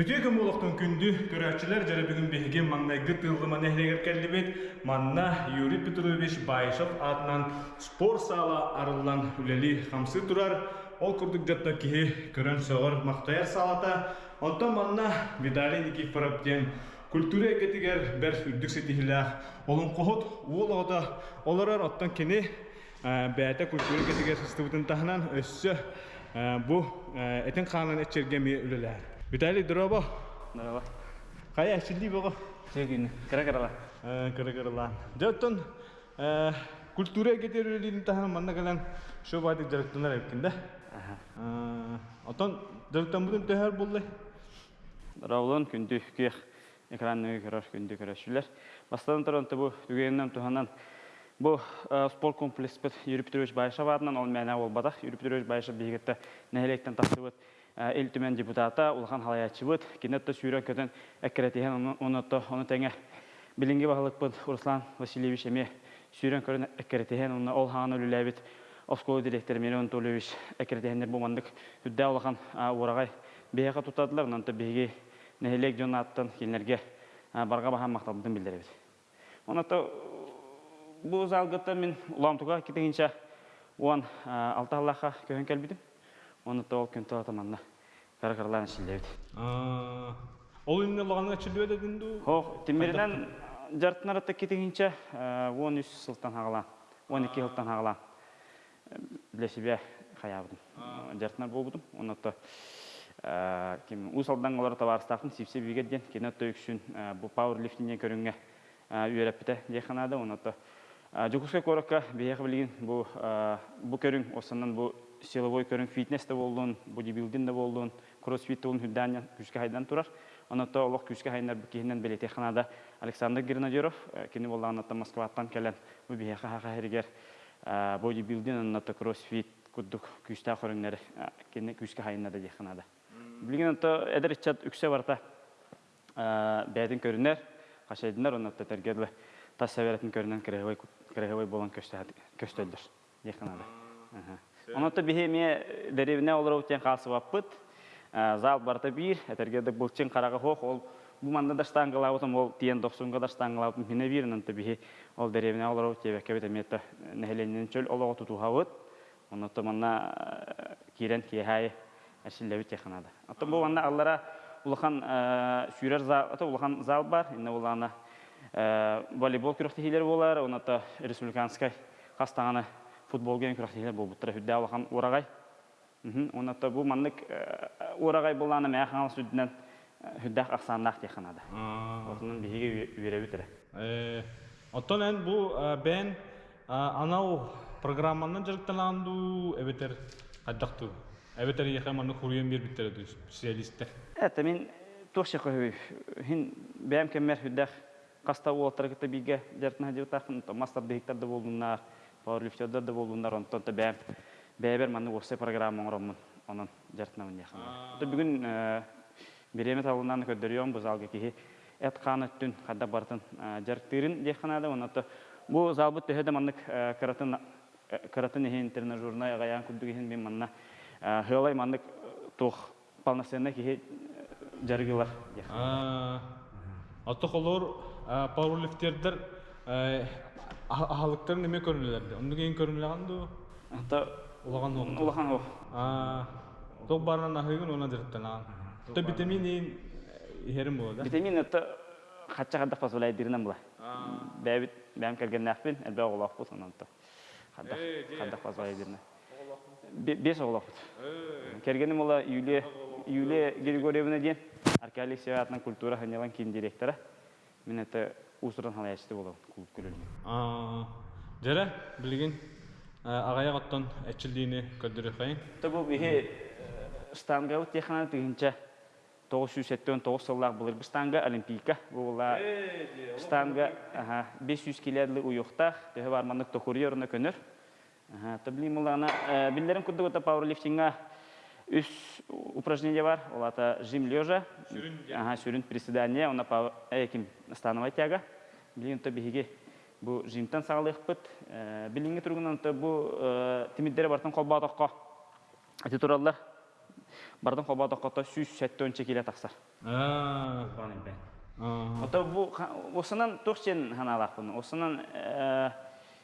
Үтү кем улуктун күндү көрәчилер жары бүгүн биһиген маңнайгы тылгыма нехлегер келдибит. Манна Юрий Петрович Байшов атынан спорт сала арылан үлели хамсы турар. Ол курдук жатта кихи көрөн сөгөр мактаяр салата. Онтон манна Виталий Никифоров ден культура кетигер бер үрдүк сетихилах. Олон кохот уолода олорор оттон кини бәйті культура кетигер стыбытын тахынан өссө бу этин ханан эчергеми үлелер. Виталий Дробо, Здорово. кая әчилди бого? Сегин. Кара карала. Кыры-кырылан. Жөттөн культура кетер үлелерин тахынан манна калан шо байды да. Ага. Отон жарыктан будун төһөр булды. Равлон күндү кех экранны көрөр күндү көрөшүлөр. Бастан торонто бу түгеннен туханан бу спорт комплекс бит Юрий Петрович Байшов атынан ол мәнә ол бадах. Юрий Петрович Байшов бигетте нәһелектен тасыбыт эл түмен депутата Улхан Халаячыбыт кинетте сүйрөн көтөн эккеретиһен онотто оны теңе билинге баһалыкпыт Руслан Васильевич эме сүйрөн көрөн эккеретиһен оны ол хааны үлеләбит Оскол директор Мирон Толевич эккеретиһеннер бу мандык хүддә улхан урагай бияка тутадылар онто биги нәһелек жонаттан килнерге барға баһан макталдын билдеребит. Онотто бу залгытта мен уламтуга кетегенче уан алты аллаха көһөн келбидим. Онотто ол күн таманна каракарлан шилдебит. Ол инне лаганы әчилди дединду. Хох, тимиринен жартынарата кетегенче 13 сылтан хагала, 12 сылтан хагала. Для себя хаябдым. Жартынар болбудум. Онотто ким усалдан олар табарстакын сипсе бигеден кинетто үксүн бу пауэрлифтингге көрүнгө үйрөппите деханада онотто жукуска корокка бияка билген бу бу көрүң осанан бу силовой көрүң фитнес да болдун бодибилдинг да болдун кроссфит болдун хүддан күчкө хайдан турар онотто олох күчкө хайнар кихинен белете ханада Александр Гренадеров кини болганатта Москваттан келен бу бияка хака херигер бодибилдинг онотто кроссфит куддук күчтә көрүңнәр кини күчкө хайнада деханада Билген ото эдер чат үксе барта бәдин көрүнер, кашайдынар оны ото тергерле тас сәбәрәтен көрүнен кирәгәй кирәгәй болан көстөлдөр. Якынада. Оны ото бихе ме деревне олар утен калсы ваппыт. Зал барта бир, этергеде булчын карага хох ол бу манда да штангалаутым ол тиен 90 да штангалаутым мине бир нанты бихе ол деревне олар утен кебете мета нехеленен чөл олого тутухавыт. Оны ото манна кирен кихай әшілләбі теханада. Аты бұл анда аллара улахан сүйрер зал, улахан зал бар, инна улана волейбол күрәктехилер болар, оны аты республиканскай қастағаны футбол ген күрәктехилер бол бұттыра хүдді улахан. Оны аты бұл мандык урагай боланы мәхаңал сүдінен хүддәк ақсандақ теханада. Отының бейге үйрәбі тірі. Оттон ән бұл бән анау әбетер қайдақту. Әбетер хуруен бер мен хин бәм хүддәк мастер да пауэрлифтердер да онтон та бәм бәбер маны осы программа оңромын, онын дертна мен яхын. То бүгүн береме табылынан көдөрөм бу залга ки эт каны түн када бартын жертирин деханада онато бу залбы төһөдө маннык каратын каратын хин тренажерна гаян күдүгин мен манна Хылай мандык тух полноценный кихи жаргылар. Аты холор пауэрлифтердер ахалыктар неме көрүнөлөр. Онду кейін көрүнөлөр ду. Ата улаган ду. улахан. А ток барынан ахыгын она дирттан. То витамин херим болот. Витамин это хача хадда позволяет дирнам була. Бәбит бәм келген әлбә бу сонан то. Хадда хадда. Кергеним ола Юлия Юлия Григорьевна ден Аркадий Севатның культура ханелан кин директора. Мен это усуран халаячты клуб. А жара билген агая готтон эчилдиини көдүрү кайын. Табу бихе штанга ут техана тигинче 979 сыллах булыр штанга олимпийка була штанга аха 500 килодлы уюктах төһө барманнык тохурьерна көнөр. Аха таблим улана биллерин курдук ота пауэрлифтинга үс упражнение бар. Ол ата жим лежа. Сүрін приседание, она по эким становая тяга. Билин то биһиги бу жимтан сагалыхпыт. Билинге тургунан то бу тимиддере бартын колба атакка. Ати тураллар. Бардын хоба токкото сүз сәттөн чекиле. Аа. Ото бу осынан тохчен ханалакпын. Осынан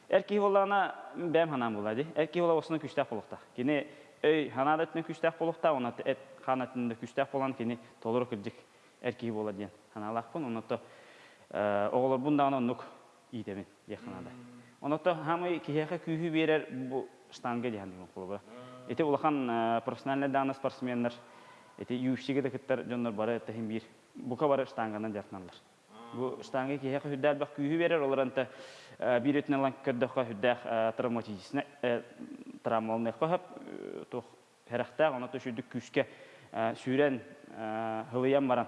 эрки болана бәм ханам булады. Эрки бола осынан күчтәк булыкта. Кини өй ханадатын күчтәк булыкта, оны эт ханатында күчтәк булан кини толор кырдык эрки бола дигән ханалакпын. Оны то бунда аны нук идемен яханада. Оны то хамы киһәкә күһү берер бу штанга дигән дигән кулга. Эти улахан профессиональный даны спортсменнер. Эти UFC-ге де киттер жоннор бары тахин бир. Бука бары штанганан жартналар. Бу штанга киһәк хүддәл бак күһү берер олар анта бир өтнән лан кырдык хүддәк травматизисне травмалны кахап тох хәрәхтә аны то шүдүк күскә сүрән хылыян баран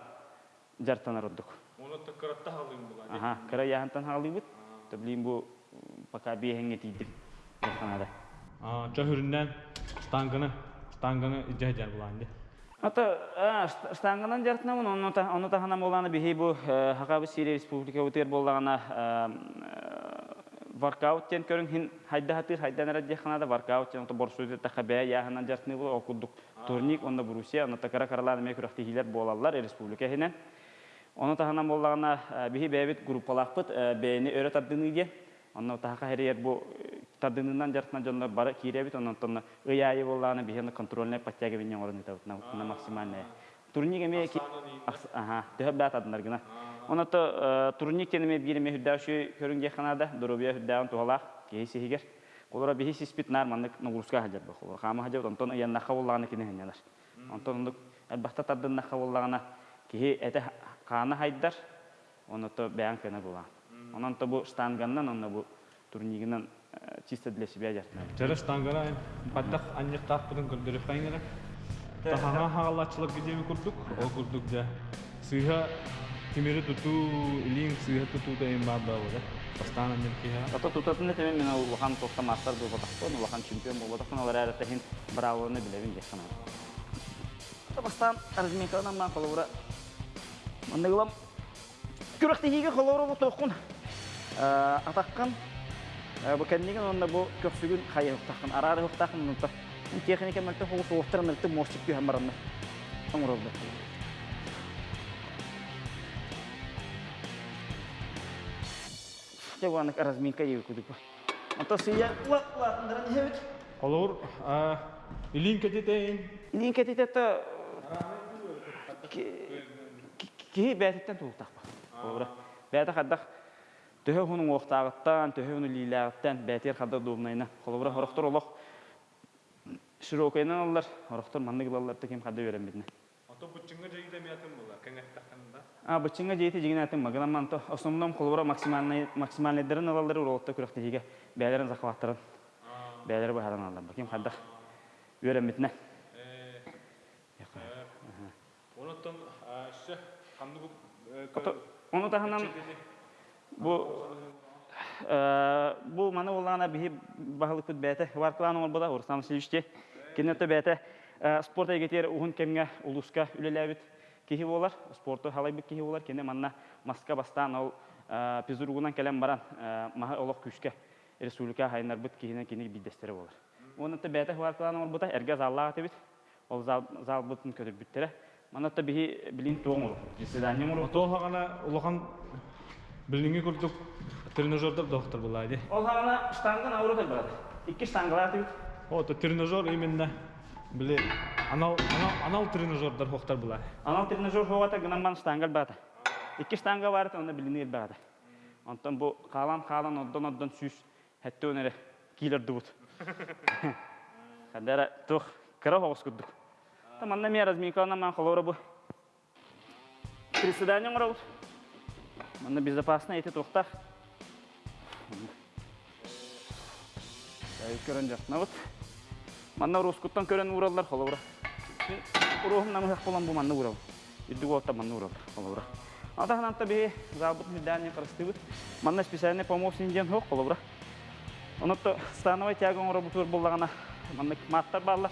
жартанар оддук. Оны тыккыратта халыйм була. Ага, кыра яһантан халыбыт. Таблин бу пока биһеңе тидим. Жартанада. Аа, чөһүрүннән станганы, станганы иҗәҗәр була инде. Ата штанганан жартнамын, оны та оны та ханам боланы бихи бу Хакабы Сирия Республика утер боллагана воркаут тен көрүн хин хайда хатыр хайдан радия ханада воркаут тен то борсуйда та хабя яханан жартны бу окудук турник онда Бурусия, оны та кара каралар ме күрәхти хилер болалар республика хинен. Оны та ханам боллагана бихи бәбит группалакпыт бәйни өрөт аддыны ди. Онна та хәрәер бу тадынынан жартынан жоннор бары киребит онон тонна ыяйы болланы бихен контрольне паттяга бинен орын итабыт. На максимальная. Турниге ме ки ага төһө бат адындар гына. Оны то турник тене ме бириме хүддәшү көрүнге ханада дурубия хүддән туалак кейси хигер колора бихи сиспит нар маннык нугурска хаҗар бу хама хаҗар онтон ян кине онтон әлбәттә тадын кана хайдар оны то бәян кена була онон то бу штанганнан онна бу турнигинен чисто для себя аньяк таппытын көрдөрүп кайнара. Тахана хагалачылык гидеби курдук, ол курдук да. Сыйха тимери туту, илин сыйха туту да бола. Пастана неркиха. Ата тутатын темен мен ол токта мастер бу батакпын, вахан чемпион бравоны ман хиге колора бу токун. Атаккан Бу кенниген онда бу көксүгүн хайы тахын арары тахын нута. Техника мөлтө хогус офтар мөлтө мошчик күй хамаранна. Тоңролду. Жаванак разминка ев кудуп. Ата сыя ла ла ндан хевит. Олор а илин кететейин. Нин кетететта ки бәтеттен тултакпа. Ора. Бәтә хаддак төһө хунун уохтаагыттан төһө хуну лилаагыттан бәтер хадда дуумнайна. Холобура хорохтор олох широкайнан аллар хорохтор манны гылаллар кем хадда берем бидне Ото бучыңга жайда миятын була, кеңеттакында. а бычыңга жейти жигин атын магынан манто основном холобура максимальный максимальный алалар уролотта күрәхте бәлерин захваттырын хадан аллар берем бидне Бу маны улана бихи бахылык күт бәте варклан ол буда урсан силиште. Кинете бәте спорт эгетер ухун кемге улуска үлеләбит кихи болар спорту халай бит кихи болар. Кене манна маска бастан ол пизургунан келем баран маха олок күшкә республика хайнар бит кихине кини бидестер болар. Онута бәте варклан ол буда. Эрге заллага тебит ол зал биттере маната бихи билин тоңул заседание муру Ото хагана улахан билинги курдук тренажердер доктор була иде. Ол хана штанган ауру барады. Икки штангалар тибит. Ото тренажер именно биле анал анал анал тренажердер хоктар була. Анал тренажер ховата гынаман штангал бата. Икки штанга бар онда билинер бата. Онтон бу калан калан оддон оддон сүз хәтте өнере килер дубут. Хадара тух кыра хогус куддук. Таманна ми разминкалана ман холора бу. Приседание мурабут. Манна безопасно эти тухтах. Ай көрөн жакна бут. Манна рускуттан көрөн ураллар холора. Урухум намы хак болан бу манна урал. Иддуг отта манна урал холора. Ата хананта бе забут медание крастыбыт. Манна специальный помощник ден хок холора. Онотто становой тягон урабутур боллагана. Манна маттар баллар.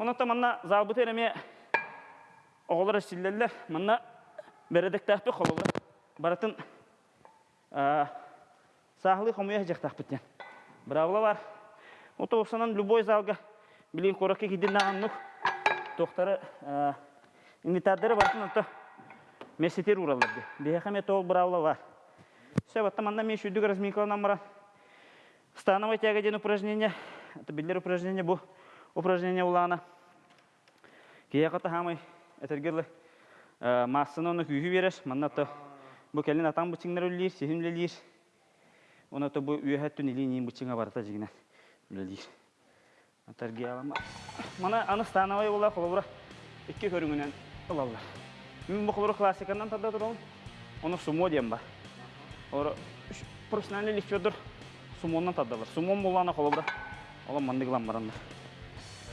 онута манна залбы тереме оголор силлеллер манна бередектәппе хололор баратын сахлы хомуя жактакпыттен бравла бар. Ото осанан любой залга билин коракке кидин наган тоқтары инвитардары бартын ото месетер ураларды бехаме тол бравла бар. Все вот там шүдүк разминкаланан бара становой тяга ден упражнение это билер упражнение бу. Упражнение улана. Кияқата хамай этергерле массаны оны күйі береш маннато бу келин атан бучиңнар үллир сихимлелир оното бу үйәһәттүн илинин бучиңа барата жигинен үлелир атарги алама мана аны становой була холобура икки көрүңүнен ылаллар мен бу холобура классиканан тада турам оны сумо дем бар Ора профессиональный лифтер сумоннан таддалар. Сумон булана холобра. Ола мандыглан барандар.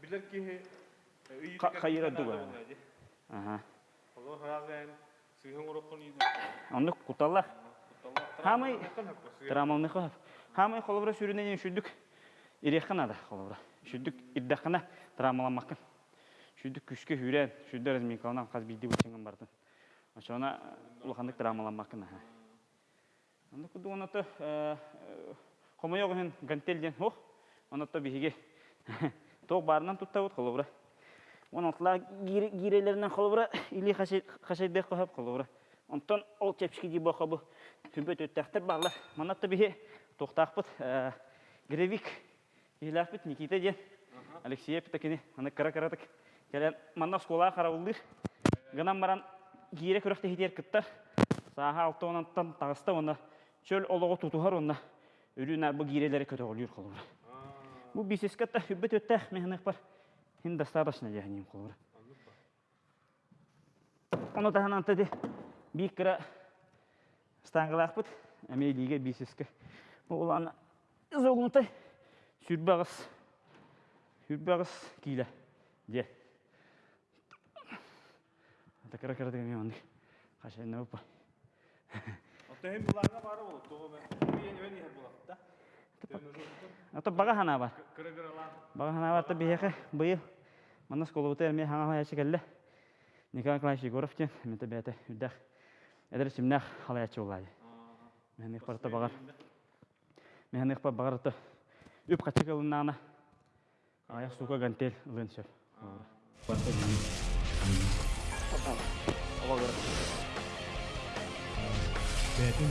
баараллар онута хүбүлән амалан беребин яханады ора хин ота кыра кыралан күрәхтә һәр кии болам Билер ки хайыра дуга аха Оло хазен сыйын урокун иде. онны куталлар хамай трамалны хап хамай холобра сүрүнен шүдүк иреханада холобра шүдүк иддахана трамаламакын шүдүк күшкө хүрән шүдүк разминкалынан каз билди бучыңын бардын Ошона улахандык драмаламакын. Анда куду оната хомойогын гантелден хох. Оната биһиге тог барынан туттабыт холобра. Онатла гирелеринен холобра или хашайдек кохап холобра. Онтон ол чепшки ди бохабы түбөт өттәхтер барлар. Манатта биһи токтакпыт гревик Илафит Никита ден. Алексей Петакини, аны кара-каратык. Келен манна школа карабылдыр. Гынан баран кире көрөктө хитер кыттар. Саха алтонантан тагыста оны чөл олого тутухар оны үрүнә бу кирелери көтө олур колур. Бу бисескатта хүббет өттә мехнек бар. Хин достаточно яһним колур. Оны да хананты де бикра стангалахпыт. Эме лиге бисеске. Бу уланы зогунтай сүрбагыс сүрбагыс киле. Де. Такара кара деген мен қашай не. Ото hem буларга бары болот. Того мен мен ihe Ата бага хана бар. Бага хана бар та бияхе быйыл. Мана сколу бутер мен хана яши келле. Николай Клаш Егоров тен мен та бете үдәх. Эдер симнах халаячы улай. Мен их парта багар. Мен их па багар та үп качы кылынана. Аяк сука гантел лын шеф. Парта Бетин.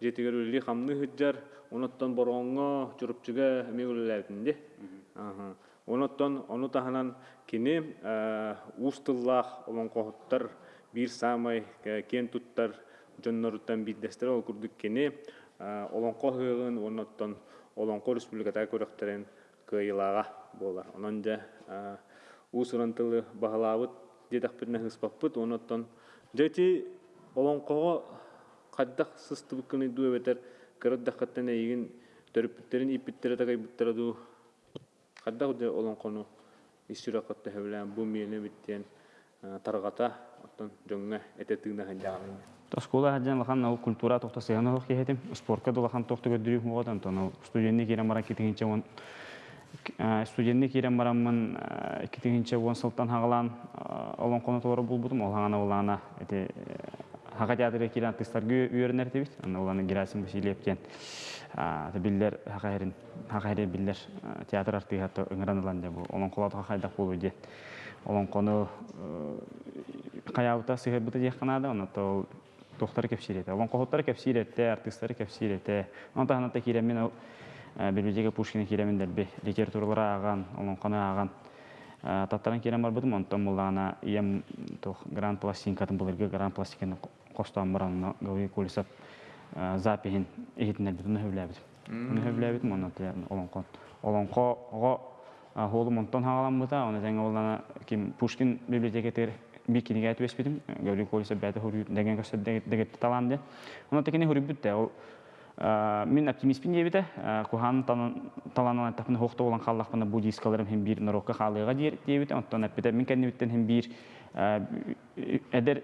жетигер үли хамны хыджар оноттан боронго журупчуга мегүлеләтинде. Аха. Оноттан ону таханан кини устыллах олон кохуттар бир самай кен туттар жонноруттан биддестер ол курдук кини олон кохыгын оноттан олон ко республиката кыйылага болар. Хыспаппыт оноттан жети олон кого каддак сыстыбыккыны дуэбетер кырдаккаттан эйигин төрүппүттерин иппиттере тагай буттараду каддак де олон кону исүракатта хевлен бу миене биттен таргата оттон жоңга этетигне ханжаган Тоскола хаджан лахан нау культура тохта сыяны хох кехетим. Спортка да лахан тохта gödürüp модан тону студентни кире мара китигинче он Э, студентный кирен бараммын икитигинче он сылтан хагалан олон кону толору булбутум ол эти хага театры кирен артистларга үйөрүнер дебит. Аны герасим васильевтен та биллер хагайрин хагайры биллер театр артыгаты ыңыранылан деп олон колатка хайдак болу ден олон кону каябыта сыгырбыта дек канада оното тохтар кепсирете олон кохоттар кепсирете артисттар кепсирете онта ханата кирен мен билбежеге пушкина киремин дерби литературалара аган олонконо аган. Таттаран кирем барбытым онтон мулана ием тох гранд пластинкатын булырга гранд пластиканы костан баран гауи кулисап запихин эхитинер бит уну хөвләбит уну хөвләбит монна олонкон олонкого холум онтон хагаламбыта оны жаңа олана ким пушкин библиотекетер би киниге айтып эспитим гауи кулисап бәте хурю деген көсөт дегет талан де оны текене хурибит те ол Мин оптимистпин дебите, кухан таланан тапын хохто болан халлахпына буддийскаларым хем бир нарокка халыга дебите, онтон аппите мин кеннибиттен хем бир эдер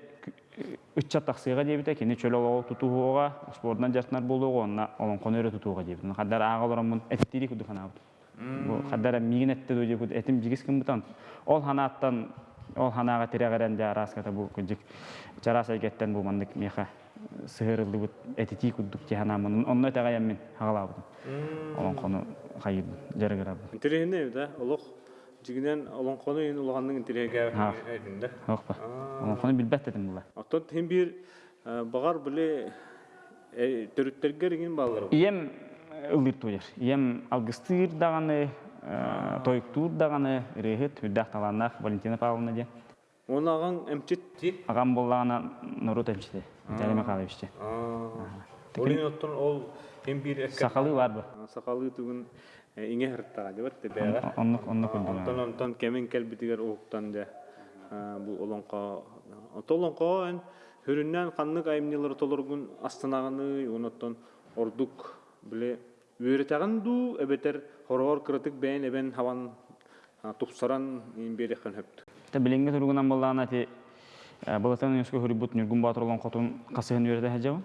ычча таксыйга дебит кини чөлолого тутууга спортунан жартынар болууга онна олонкону өрө тутууга дебит хаддар аагалорон мун эттири кудуханабыт хаддара мигин этте дебит этим жигис кымбытан ол ханааттан ол ханаага тирегерен жаараската бу кыжык чарас айгеттен бу мандык меха сыырылдыбыт этити куддук тиханамын онно этагаян мен хагалабытым олонкону хайыбын жарыгырабын интересный да олох. Жигинен олонкону ин улганның интереге Ha. әйтинде. окпа олон кону билбет дедим була Оттон хем бир багар биле төрүттергер ген баллар. ием ылыр туйар ием алгыстыр даганы тойктур даганы рехет хүддах таланнах валентина павловна де Онаган эмчит ти. агам боллагана нурут эмчите жалеме калыбышчы Олин оттон ол хем бир экке сакалы барбы сакалы түгүн иңе хырттага дебет те бәга. оннук оннук Онтон онтон кемин келбитигер уктан де бу олонко толонко эн хүрүннән каннык аймнилар толоргун астанаганы оноттон ордук биле үйрөтаган ду эбетер хороор кырытык бээн эбен хаван тупсаран ин берехан хөптү билинге тургунан боллаана ти Балатан Юнеско хурибут Нюргун Батыр олон котун касыгын үйрәтә хаҗау.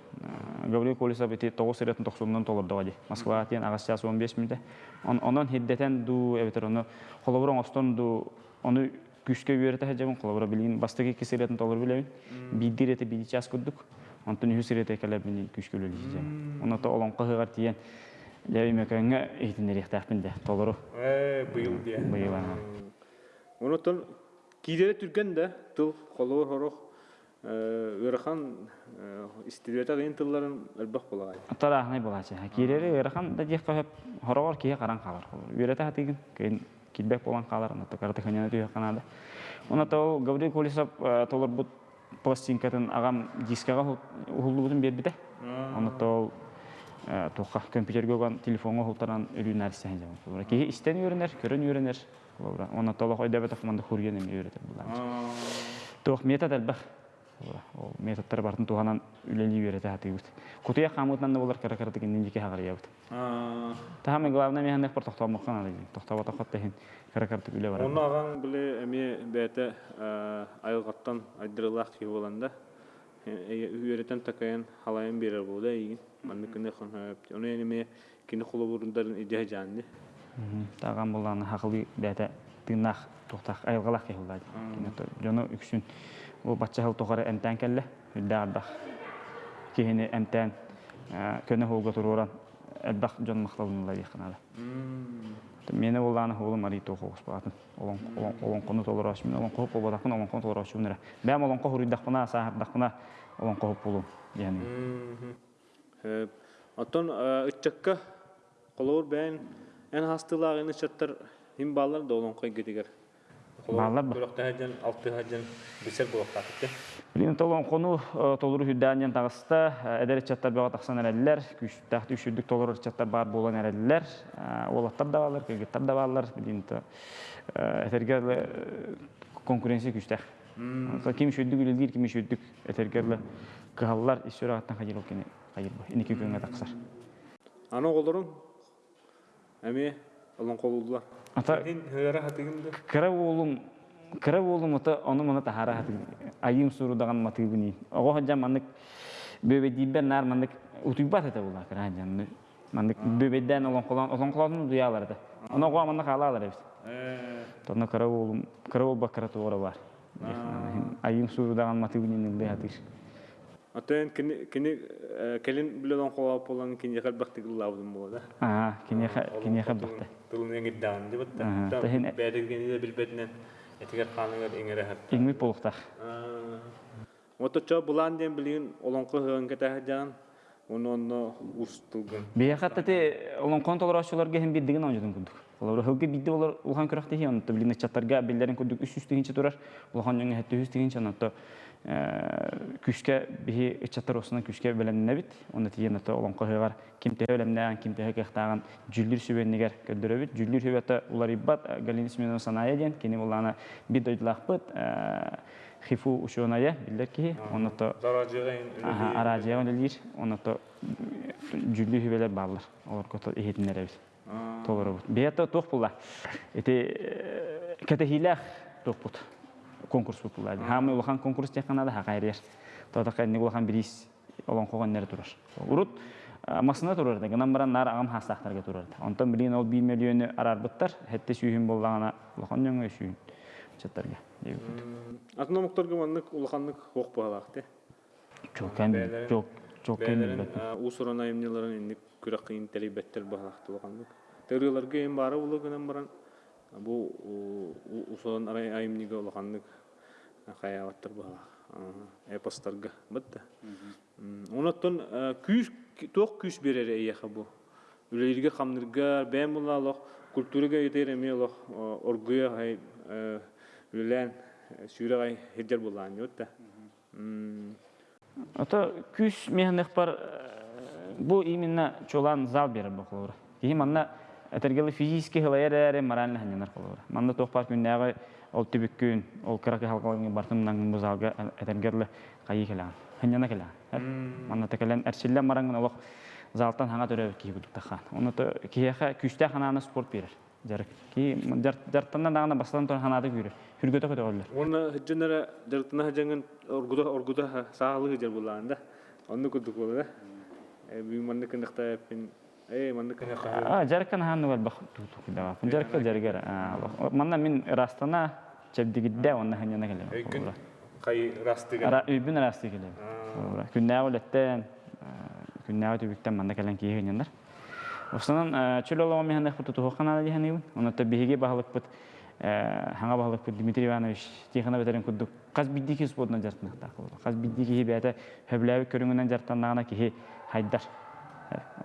Гаврил Колесов ити 9 сәрәтен 90 толырды вади. Москва тиен агас час 15 минутта. Он онон хиддетен ду эбетер оны остон ду оны күшкә үйрәтә хаҗау. Холобра билин бастыгы 2 сәрәтен толыр билебин. Бидир эте биди час куддук. Онтон үһү сәрәтә калар бини күшкә үлели хаҗау. Оны та олон кыгар тиен. Яви мекәнгә эйтин рихтәхпинде. Толыру э быйыл кидере түрген да тыл холоор хорох ырахан истилбета гын тылларын элбах булагай Атара ахнай булачы. Кирери ырахан да дек кахып хорогор кие каран калар. Үйрәтә хатыгын кейин килбек болан калар. Аны карты ханяна түйә канада. Оны та ол Гаврил Колесов толор бут пластинкатын агам дискага хуллу бутун бербите. Оны та ол тоққа компьютерге ган телефонга хултаран үлү нәрсә хәҗә. Булар ки истен үйренер, көрөн үйренер. Булар. Оны та ол ойда бетов мында хурген эми үйрәтә булар. Тоқ метод әлбәх. Ол методтар бартын туганан үлели үйрәтә хатыгыз. Кутуя хамытнан да булар каракарты кинден дике хагар ябыт. Тахаме главное механник пор тохтоо моккан али. Тохтоо тохот тахин каракарты үле бар. Оны ағаң біле әме бәті айылғаттан айдырылақ кей боланда үйретен такайын халайын берер болды егін. Манны күнде хон хөп. Оны әме кені құлы бұрындарын идея жанды. Таган буланы хакылы бәтә тыгнах тохтак айылгалак ке булды. Кине жоно үксүн. Ол батча хыл тохары эмтән келле. Хүддәр Кихине эмтән көне холга туруран элбах жон макталынла дихнада. Мені оланы холым ари то хогус багатын. Олон олон мен олон коп болбадакын олон толораш үнере. Бәм олон ко хуридакына сахардакына олон коп болу. Yani Оттон үтчекка қолауыр бән ән хастылағын чаттар хим балар да олон қой кетігер. Балар ба? Бұрақта хаджан, алты хаджан, бісер бұрақта кетті. Билин толон кону толуру хүддәнен тагыста эдер чаттар бага таксан эреллер, күч тахты үшүрдүк толуру чаттар бар болан эреллер, олаттар да балар, кегеттар да балар, билин то этергерле конкуренция күчтәх. Ким шүддүк үлелдир, ким шүддүк этергерле кыгаллар ишүрө аттан хажыр кене хайыр бу. Инеки күнгө таксар. Аны қолырың әме олон қолудылар. Ата кыра болум кыра болум ата аны мана тахара хаты айым суру даган маты буни. Ого хаджам мандык бөбе дибер нар мандык утуйбат ата була кыра хаджам. Мандык бөбеден олон колон олон колон дуялар да. Оны оға манна қалалар эбит. Э, Тонна караул баккаратуора бар. Айын суурдаган матыгынын илде хатыр. Атын кини кини э, келин билен колап болан кини хал бактык лавдым болда. Аа, бакта. Тулун эңит даан дип Ага, атта. Бәдергени дә билбетнен. Этигер ханыгар эңере хат. Игми полуктак. Ото чо булан ден билин олонко жан. Оны оны устулган. Бияхатта те олон контролчуларга hem биддигин онжудун күндүк. Олар хылгы бидди олар улхан көрөктө хи онто билин чаттарга биллерин күндүк үс үстүгинче турар. Улхан жаңа хетте үстүгинче онто күшкә бихи чаттар осына күшкә белемне бит. Онда тиен ото олон кыгар кимте белемнән кимте хактаган жүллүр сүбеннигер көлдөрө бит. Жүллүр сүбәтә улар ибат галинис менен саная ден кини улана бит дойлахпыт хифу ушоная биллер ки онто Заражыгын Аха, аражия он элир, оны то жүллү хүбелер барлар. Олар кото эхетинер эбит. Толор бут. Бията тох була. Эти кете хилах тох бут. Конкурс була. Хамы улахан конкурс теканада хакайрер. Тода кайны улахан бирис олон когон нер турар. Урут масына турар да. Гынан баран нар агам хастактарга турар. Онтон билин ол 1 миллионы арарбыттар. Хетте сүйүн боллагана улахан жөңө сүйүн. Чаттарга. Атына муктарга маннык улаханнык хок багалакты. Жок кем жок жок кем Бәлерин усурана эмнелерин инник күрәк кыйын телебеттер багалакты улаханнык. Тегелерге эм бары улы гынан баран бу усуран арай айымниге багалак. Эпостарга битте. Онотон күш ток күш берер эйеха бу. Үлелерге хамнырга бәм булалык культурага етер эмелок оргуя хай үлелән сүйрәгай хеджер булган ютта. Ото күш механек бар бу именно чолан зал бере бохлора. Ки манна этергеле физически хылайыр морально ханянар колора. Манна тох бар күннәгә ол түбүккүн, ол кыракы халкалыгы бартымнан бу залга этергерле кайы келән. Ханьяна келән. Манна текелен әрсиллән мараңын олох залтан хаңа төрө ки будук тахан. Оны то кияха күштә хананы спорт берер. Жарык. Ки жартаннан дагына бастан тон ханады күрер. Хүргөтө көтөгөллөр. Оны хедженере дертна хедженген оргуда оргуда саалы хеджер булганда. Онны күдүк булды. Гал бах туту кида. Жарка жаргар. Манна мин растана чебдигидде онна ханьяна келем. Кай растыга. Ара үбүн расты келем. Күннәгә үлеттен күннәгә түбүктен манда келен кийгеннәр. Осынан чөл олама механек бут туту хана ди ханыбын. Оны та биһиге баһалык бут баһалык бут Дмитрий Иванович күдүк. Каз биддики. Каз биддики жартаннагына ки хайдар.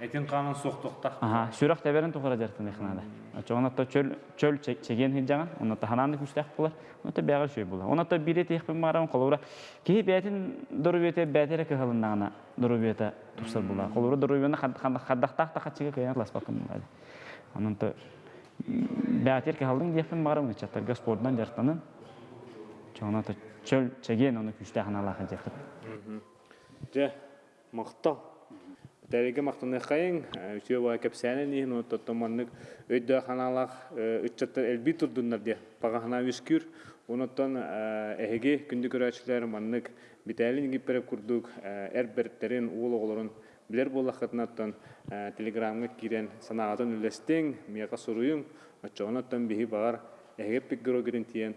Этин канын соктукта. Аха, сүрәк тәбәрен тухара жартын ихнада. Чоңна то чөл чөл че- чеген хиджаган, онна та хананы күстәк булар. Онна та бәгәр шөй була. Онна та бире тех бен марам колобра. Ки бәтин дөрүбете бәтере кыһалыннагына дөрүбете тусар була. Колобра дөрүбене хаддактак та хатчыга кыян класс бакым була. Онна та бәтер кыһалдың дефен марам чаттарга спортдан жартанын. Чоңна та чөл чеген оны күстәк ханалаха жакыт. Же, мактал. Дәреге мактаны кайын, үсө бай кепсәне ни, но тоттоманнык битәлин гипере курдук, әрбертерин уул оголорун билер боллахатнаттан телеграмга кирен санаатын үлестең, мияка суруюң, очоноттан биһи багар эһеге пикгеро гирин тиен.